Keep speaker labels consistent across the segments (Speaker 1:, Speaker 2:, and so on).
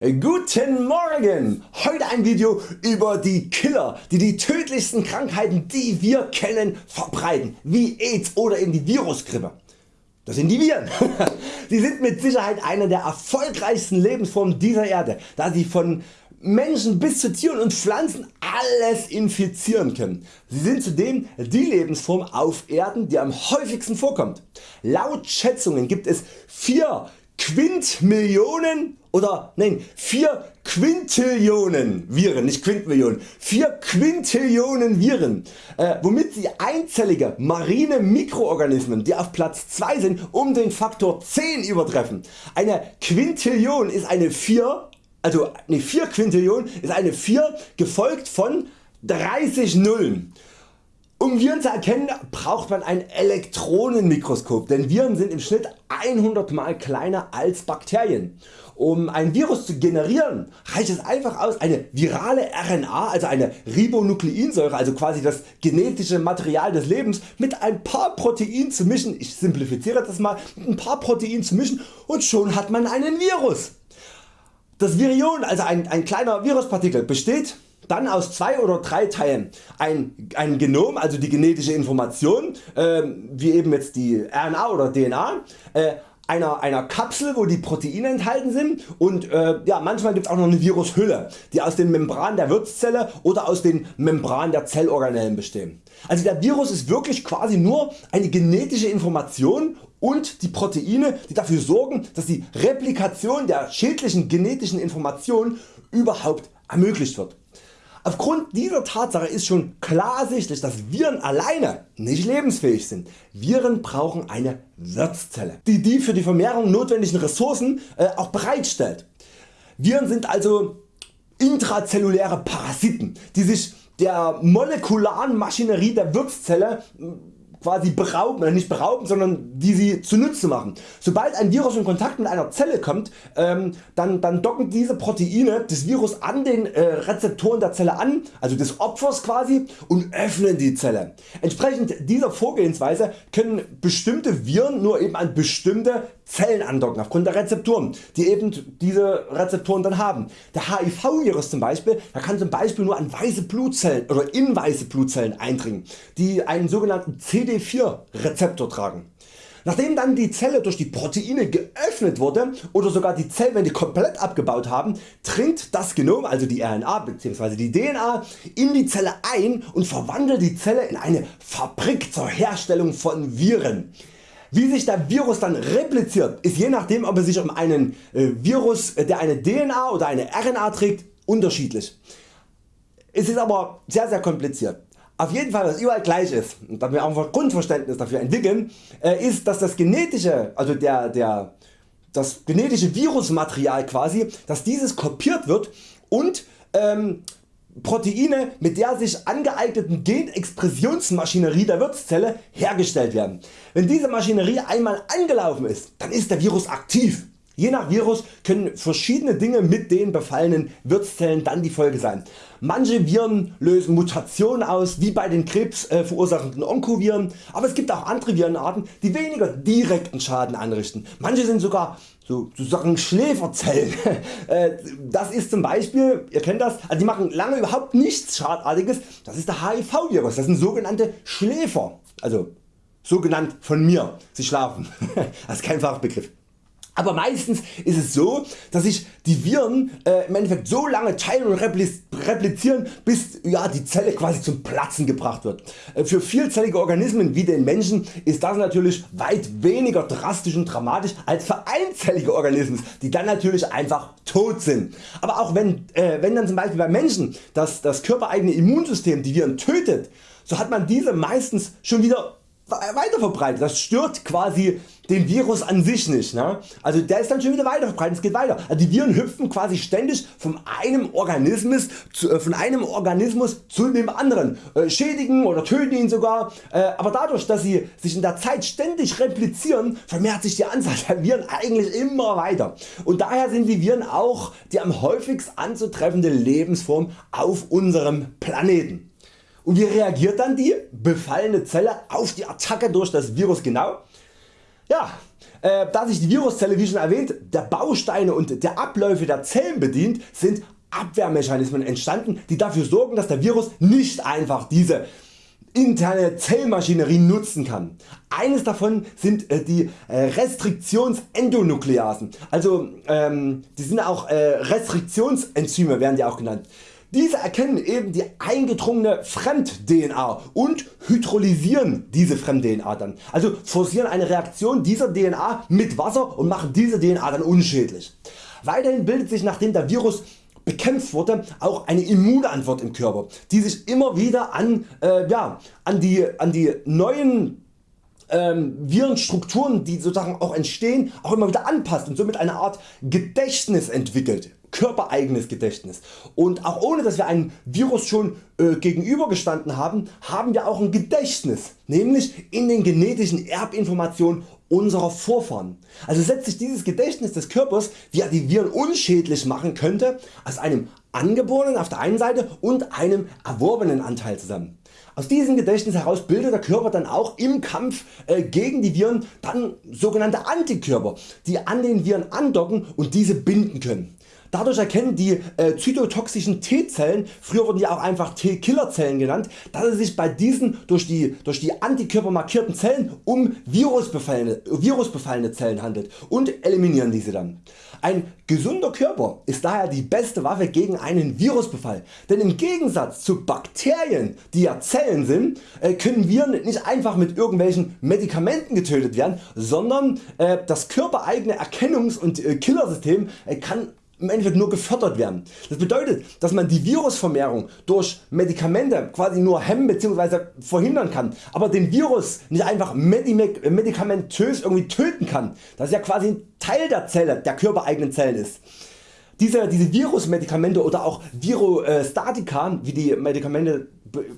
Speaker 1: Guten Morgen! Heute ein Video über die Killer, die die tödlichsten Krankheiten die wir kennen verbreiten, wie AIDS oder eben die Virusgrippe. Das sind die Viren. Sie sind mit Sicherheit eine der erfolgreichsten Lebensformen dieser Erde, da sie von Menschen bis zu Tieren und Pflanzen alles infizieren können. Sie sind zudem die Lebensform auf Erden die am häufigsten vorkommt. Laut Schätzungen gibt es 4 Quintmillionen oder nein 4 Quintillionen Viren, nicht Quintmillionen, 4 Quintillionen Viren, äh, womit sie einzellige marine Mikroorganismen die auf Platz 2 sind um den Faktor 10 übertreffen. Eine Quintillion ist eine 4, also ne 4 Quintillion ist eine 4 gefolgt von 30 Nullen. Um Viren zu erkennen braucht man ein Elektronenmikroskop, denn Viren sind im Schnitt 100 mal kleiner als Bakterien. Um ein Virus zu generieren reicht es einfach aus eine virale RNA, also eine Ribonukleinsäure, also quasi das genetische Material des Lebens mit ein paar Proteinen zu mischen, ich simplifiziere das mal, ein paar Proteinen zu mischen und schon hat man einen Virus. Das Virion, also ein, ein kleiner Viruspartikel, besteht dann aus zwei oder drei Teilen ein, ein Genom, also die genetische Information, äh, wie eben jetzt die RNA oder DNA, äh, einer, einer Kapsel wo die Proteine enthalten sind und äh, ja, manchmal gibt es auch noch eine Virushülle die aus den Membranen der Wirtszelle oder aus den Membranen der Zellorganellen bestehen. Also der Virus ist wirklich quasi nur eine genetische Information und die Proteine die dafür sorgen dass die Replikation der schädlichen genetischen Information überhaupt ermöglicht wird. Aufgrund dieser Tatsache ist schon klar ersichtlich dass Viren alleine nicht lebensfähig sind. Viren brauchen eine Wirtszelle die die für die Vermehrung notwendigen Ressourcen äh, auch bereitstellt. Viren sind also intrazelluläre Parasiten die sich der molekularen Maschinerie der Wirtszelle quasi berauben, nicht berauben, sondern die sie zunutze machen. Sobald ein Virus in Kontakt mit einer Zelle kommt, ähm, dann, dann docken diese Proteine des Virus an den äh, Rezeptoren der Zelle an, also des Opfers quasi und öffnen die Zelle. Entsprechend dieser Vorgehensweise können bestimmte Viren nur eben an bestimmte Zellen andocken aufgrund der Rezeptoren, die eben diese Rezeptoren dann haben. Der HIV Virus zum Beispiel, der kann zum Beispiel nur an weiße Blutzellen oder in weiße Blutzellen eindringen, die einen sogenannten CD4 Rezeptor tragen. Nachdem dann die Zelle durch die Proteine geöffnet wurde oder sogar die Zellwände komplett abgebaut haben, dringt das Genom, also die RNA bzw. die DNA in die Zelle ein und verwandelt die Zelle in eine Fabrik zur Herstellung von Viren. Wie sich der Virus dann repliziert ist je nachdem ob es sich um einen äh, Virus äh, der eine DNA oder eine RNA trägt unterschiedlich. Es ist aber sehr sehr kompliziert. Auf jeden Fall was überall gleich ist und da wir auch ein Grundverständnis dafür entwickeln äh, ist dass das genetische, also der, der, das genetische Virusmaterial quasi dass dieses kopiert wird und ähm, Proteine mit der sich angeeigneten Genexpressionsmaschinerie der Wirtszelle hergestellt werden. Wenn diese Maschinerie einmal angelaufen ist, dann ist der Virus aktiv. Je nach Virus können verschiedene Dinge mit den befallenen Wirtszellen dann die Folge sein. Manche Viren lösen Mutationen aus wie bei den Krebs äh, verursachenden Onkoviren, aber es gibt auch andere Virenarten die weniger direkten Schaden anrichten. Manche sind sogar sozusagen Schläferzellen. Äh, das ist zum Beispiel, ihr kennt das, also die machen lange überhaupt nichts Schadartiges, das ist der HIV Virus, das sind sogenannte Schläfer, also so genannt von mir, sie schlafen, das ist kein Fachbegriff. Aber meistens ist es so, dass sich die Viren äh, im Endeffekt so lange teilen und replizieren, bis ja, die Zelle quasi zum Platzen gebracht wird. Äh, für vielzellige Organismen wie den Menschen ist das natürlich weit weniger drastisch und dramatisch als für einzellige Organismen, die dann natürlich einfach tot sind. Aber auch wenn, äh, wenn dann zum Beispiel bei Menschen das, das körpereigene Immunsystem die Viren tötet, so hat man diese meistens schon wieder weiter verbreitet. Das stört quasi den Virus an sich nicht. Ne? Also der ist dann schon wieder weiter verbreitet, es geht weiter. Also die Viren hüpfen quasi ständig von einem Organismus zu, äh, von einem Organismus zu dem anderen, äh, schädigen oder töten ihn sogar, äh, aber dadurch dass sie sich in der Zeit ständig replizieren vermehrt sich die Anzahl der Viren eigentlich immer weiter und daher sind die Viren auch die am häufigst anzutreffende Lebensform auf unserem Planeten. Und wie reagiert dann die befallene Zelle auf die Attacke durch das Virus genau? Ja, äh, da sich die Viruszelle wie schon erwähnt der Bausteine und der Abläufe der Zellen bedient, sind Abwehrmechanismen entstanden die dafür sorgen dass der Virus nicht einfach diese interne Zellmaschinerie nutzen kann. Eines davon sind äh, die äh, Restriktionsendonucleasen, also ähm, die sind auch äh, Restriktionsenzyme werden die auch genannt. Diese erkennen eben die eingedrungene Fremd-DNA und hydrolysieren diese Fremd-DNA dann, also forcieren eine Reaktion dieser DNA mit Wasser und machen diese DNA dann unschädlich. Weiterhin bildet sich nachdem der Virus bekämpft wurde auch eine Immunantwort im Körper, die sich immer wieder an, äh, ja, an, die, an die neuen ähm, Virenstrukturen die sozusagen auch entstehen auch immer wieder anpasst und somit eine Art Gedächtnis entwickelt körpereigenes Gedächtnis und auch ohne dass wir einem Virus schon äh, gegenübergestanden haben, haben wir auch ein Gedächtnis, nämlich in den genetischen Erbinformationen unserer Vorfahren. Also setzt sich dieses Gedächtnis des Körpers, wie er die Viren unschädlich machen könnte, aus einem angeborenen auf der einen Seite und einem erworbenen Anteil zusammen. Aus diesem Gedächtnis heraus bildet der Körper dann auch im Kampf äh, gegen die Viren dann sogenannte Antikörper, die an den Viren andocken und diese binden können. Dadurch erkennen die äh, zytotoxischen T-Zellen, früher wurden die auch einfach T-Killerzellen genannt, dass es sich bei diesen durch die, durch die Antikörper markierten Zellen um virusbefallene, virusbefallene Zellen handelt und eliminieren diese dann. Ein gesunder Körper ist daher die beste Waffe gegen einen Virusbefall, denn im Gegensatz zu Bakterien die ja Zellen sind, äh, können Viren nicht einfach mit irgendwelchen Medikamenten getötet werden, sondern äh, das körpereigene Erkennungs- und äh, Killersystem kann im Endeffekt nur gefördert werden. Das bedeutet dass man die Virusvermehrung durch Medikamente quasi nur hemmen bzw. verhindern kann, aber den Virus nicht einfach medikamentös irgendwie töten kann, das ja quasi ein Teil der Zelle, der körpereigenen Zellen ist. Diese, diese Virusmedikamente oder auch Virostatika, wie die Medikamente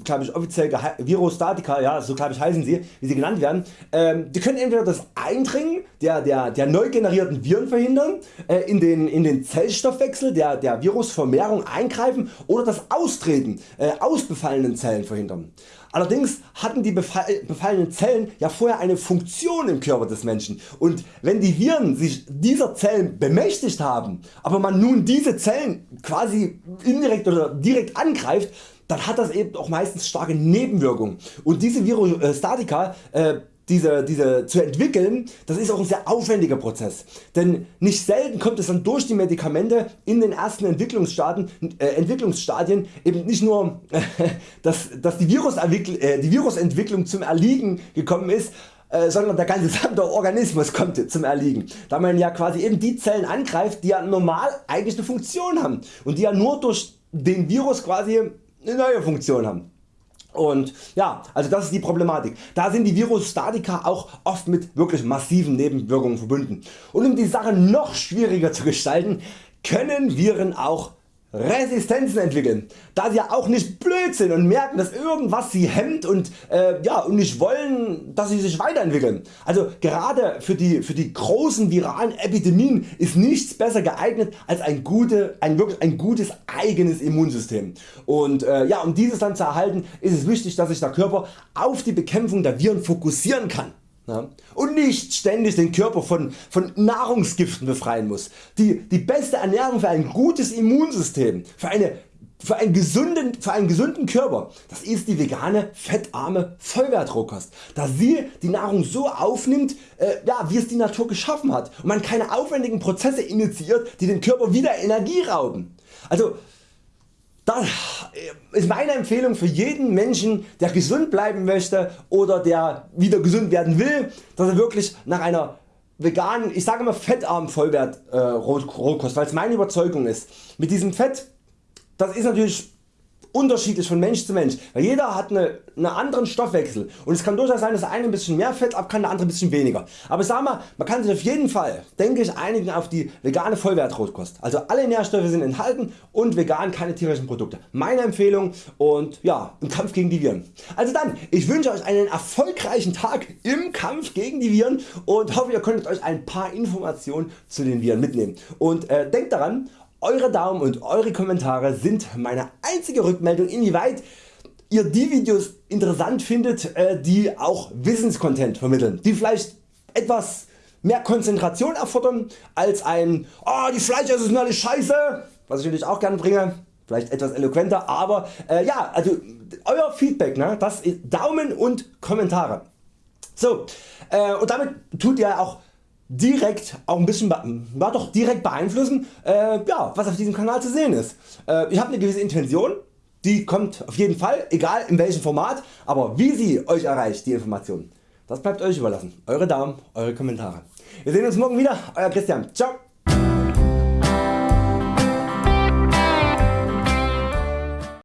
Speaker 1: glaube ich offiziell Virostatika, ja, so glaube ich heißen sie, wie sie genannt werden, ähm, die können entweder das Eindringen der, der, der neu generierten Viren verhindern, äh, in, den, in den Zellstoffwechsel der, der Virusvermehrung eingreifen oder das Austreten äh, aus befallenen Zellen verhindern. Allerdings hatten die befallenen Zellen ja vorher eine Funktion im Körper des Menschen und wenn die Viren sich dieser Zellen bemächtigt haben, aber man nun diese Zellen quasi indirekt oder direkt angreift, dann hat das eben auch meistens starke Nebenwirkungen. Und diese Virostatika äh, diese, diese zu entwickeln, das ist auch ein sehr aufwendiger Prozess, denn nicht selten kommt es dann durch die Medikamente in den ersten Entwicklungsstadien, äh, Entwicklungsstadien eben nicht nur, dass, dass die, äh, die Virusentwicklung zum Erliegen gekommen ist, äh, sondern der ganze gesamte Organismus kommt zum Erliegen, da man ja quasi eben die Zellen angreift die ja normal eigentlich eine Funktion haben und die ja nur durch den Virus quasi eine neue Funktion haben. Und ja, also das ist die Problematik. Da sind die Virustatika auch oft mit wirklich massiven Nebenwirkungen verbunden. Und um die Sache noch schwieriger zu gestalten, können Viren auch Resistenzen entwickeln, da sie ja auch nicht blöd sind und merken dass irgendwas sie hemmt und, äh, ja, und nicht wollen dass sie sich weiterentwickeln. Also gerade für die, für die großen viralen Epidemien ist nichts besser geeignet als ein, gute, ein, wirklich ein gutes eigenes Immunsystem. Und äh, ja, um dieses dann zu erhalten ist es wichtig dass sich der Körper auf die Bekämpfung der Viren fokussieren kann und nicht ständig den Körper von, von Nahrungsgiften befreien muss. Die, die beste Ernährung für ein gutes Immunsystem, für, eine, für, einen gesunden, für einen gesunden Körper, das ist die vegane fettarme Vollwertrohkost, da sie die Nahrung so aufnimmt äh, ja, wie es die Natur geschaffen hat und man keine aufwendigen Prozesse initiiert die den Körper wieder Energie rauben. Also das ist meine Empfehlung für jeden Menschen der gesund bleiben möchte oder der wieder gesund werden will, dass er wirklich nach einer veganen, ich sage immer fettarmen Vollwert äh, Rohkost, weil es meine Überzeugung ist. Mit diesem Fett, das ist natürlich unterschiedlich von Mensch zu Mensch, weil jeder hat einen eine anderen Stoffwechsel und es kann durchaus sein dass der eine ein bisschen mehr Fett ab kann, der andere ein bisschen weniger. Aber sag mal, man kann sich auf jeden Fall denke ich einigen auf die vegane Vollwertrotkost. Also alle Nährstoffe sind enthalten und vegan keine tierischen Produkte. Meine Empfehlung und ja im Kampf gegen die Viren. Also dann ich wünsche Euch einen erfolgreichen Tag im Kampf gegen die Viren und hoffe ihr konntet Euch ein paar Informationen zu den Viren mitnehmen. Und äh, denkt daran eure Daumen und Eure Kommentare sind meine einzige Rückmeldung inwieweit ihr die Videos interessant findet äh, die auch Wissenscontent vermitteln, die vielleicht etwas mehr Konzentration erfordern als ein oh, die Fleischesser sind alle scheiße, was ich natürlich auch gerne bringe, vielleicht etwas eloquenter, aber äh, ja, also euer Feedback, ne, das ist Daumen und Kommentare. So, äh, und damit tut ihr auch direkt auch ein bisschen ja, doch direkt beeinflussen äh, ja, was auf diesem Kanal zu sehen ist. Äh, ich habe eine gewisse Intention, die kommt auf jeden Fall, egal in welchem Format, aber wie sie Euch erreicht die Information, das bleibt Euch überlassen. Eure Daumen, Eure Kommentare. Wir sehen uns morgen wieder, Euer Christian. Ciao.